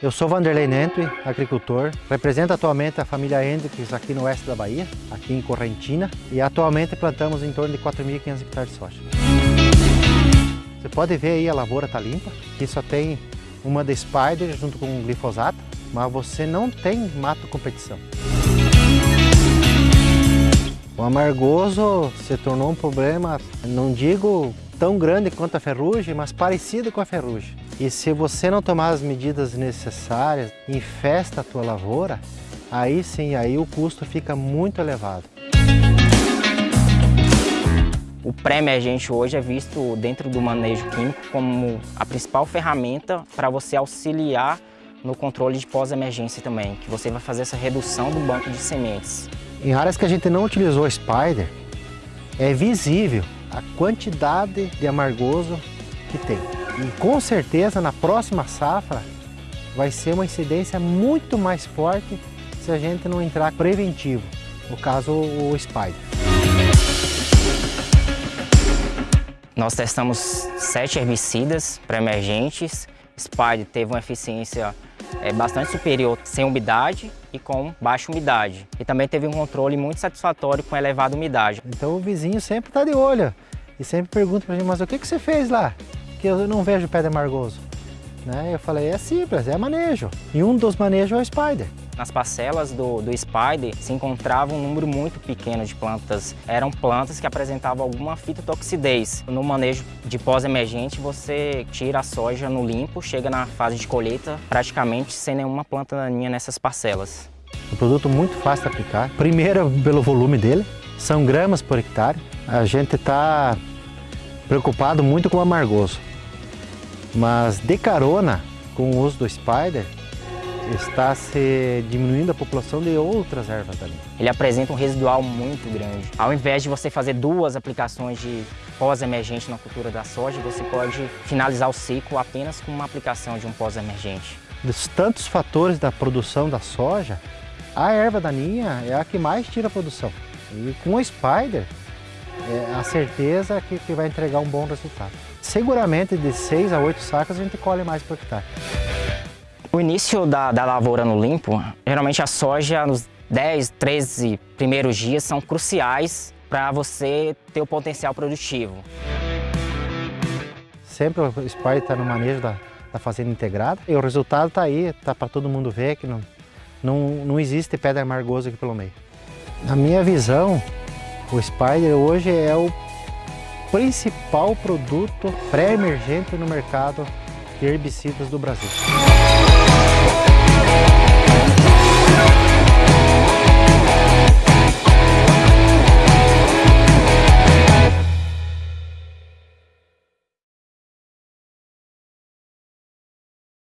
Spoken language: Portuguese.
Eu sou Vanderlei Nentui, agricultor, represento atualmente a família Hendrix aqui no oeste da Bahia, aqui em Correntina, e atualmente plantamos em torno de 4.500 hectares de soja. Você pode ver aí a lavoura está limpa, aqui só tem uma da Spider junto com glifosato, mas você não tem mato competição. O amargoso se tornou um problema, não digo tão grande quanto a ferrugem, mas parecido com a ferrugem. E se você não tomar as medidas necessárias, infesta a tua lavoura, aí sim, aí o custo fica muito elevado. O pré-emergente hoje é visto dentro do manejo químico como a principal ferramenta para você auxiliar no controle de pós-emergência também, que você vai fazer essa redução do banco de sementes. Em áreas que a gente não utilizou Spider, é visível a quantidade de amargoso que tem. E com certeza na próxima safra vai ser uma incidência muito mais forte se a gente não entrar preventivo, no caso o Spider. Nós testamos sete herbicidas pré-emergentes. Spider teve uma eficiência é bastante superior sem umidade e com baixa umidade. E também teve um controle muito satisfatório com elevada umidade. Então o vizinho sempre está de olho e sempre pergunta para mim, mas o que, que você fez lá? Que eu não vejo pé de amargoso. Né? Eu falei, é simples, é manejo. E um dos manejos é o Spider. Nas parcelas do, do Spider se encontrava um número muito pequeno de plantas. Eram plantas que apresentavam alguma fitotoxidez. No manejo de pós-emergente, você tira a soja no limpo, chega na fase de colheita praticamente sem nenhuma planta daninha nessas parcelas. Um produto muito fácil de aplicar. Primeiro, pelo volume dele, são gramas por hectare. A gente está preocupado muito com o amargoso. Mas de carona, com o uso do Spider, está se diminuindo a população de outras ervas daninhas. Ele apresenta um residual muito grande. Ao invés de você fazer duas aplicações de pós-emergente na cultura da soja, você pode finalizar o ciclo apenas com uma aplicação de um pós-emergente. Dos tantos fatores da produção da soja, a erva daninha é a que mais tira a produção. E com o Spider, é a certeza que, que vai entregar um bom resultado. Seguramente de 6 a 8 sacas a gente colhe mais por hectare. O início da, da lavoura no limpo, geralmente a soja nos 10, 13 primeiros dias são cruciais para você ter o potencial produtivo. Sempre o Spider está no manejo da, da fazenda integrada e o resultado está aí, está para todo mundo ver que não, não, não existe pedra amargosa aqui pelo meio. Na minha visão, o Spider hoje é o principal produto pré-emergente no mercado de herbicidas do Brasil.